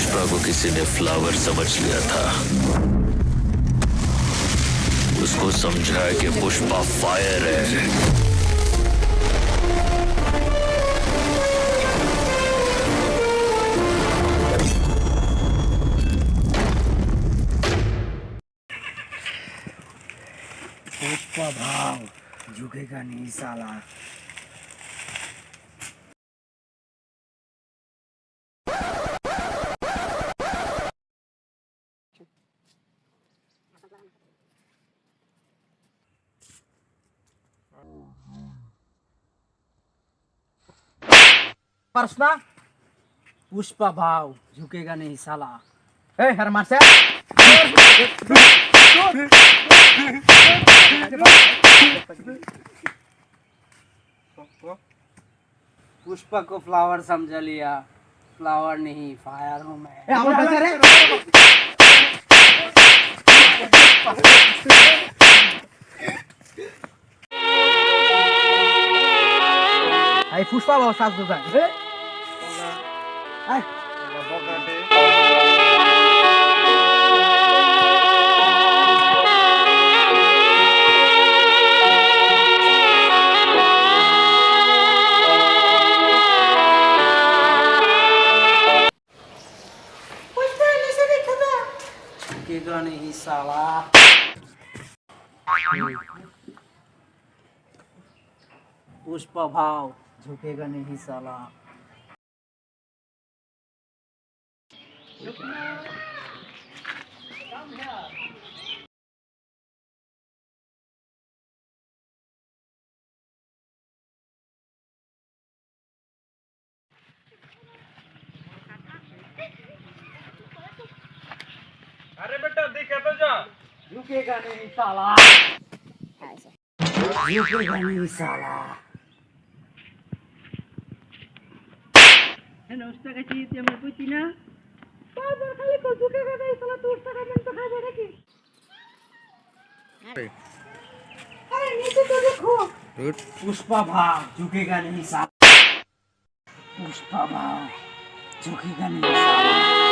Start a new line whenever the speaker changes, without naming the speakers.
पुष्पा को किसी ने फ्लावर समझ लिया था। उसको समझाया कि पुष्पा फायर है।
पुष्पा भाव, झुकेगा नहीं साला। प्रश्न? पुष्पा भाव झुकेगा नहीं साला। ए हर मार से पुष्पा को फ्लावर समझ लिया। फ्लावर नहीं फायर हूँ मैं। आई पुष्पा भाव साथ दो आई झुकेगा नहीं साला पुष्पा भाव झुकेगा नहीं साला।
अरे बेटा देखे तो जा।
झुकेगा नहीं साला। झुकेगा नहीं साला।
দশ টাকা চেয়েছি আমরা বুঝছি না বারবার খালি তো ঝুঁকে গেছে সালা দশ টাকা দেন তো খাবে নাকি আরে নিচে তো দেখো
पुष्पा भाव झुकेगा नहीं साला पुष्पा भाव झुकेगा नहीं साला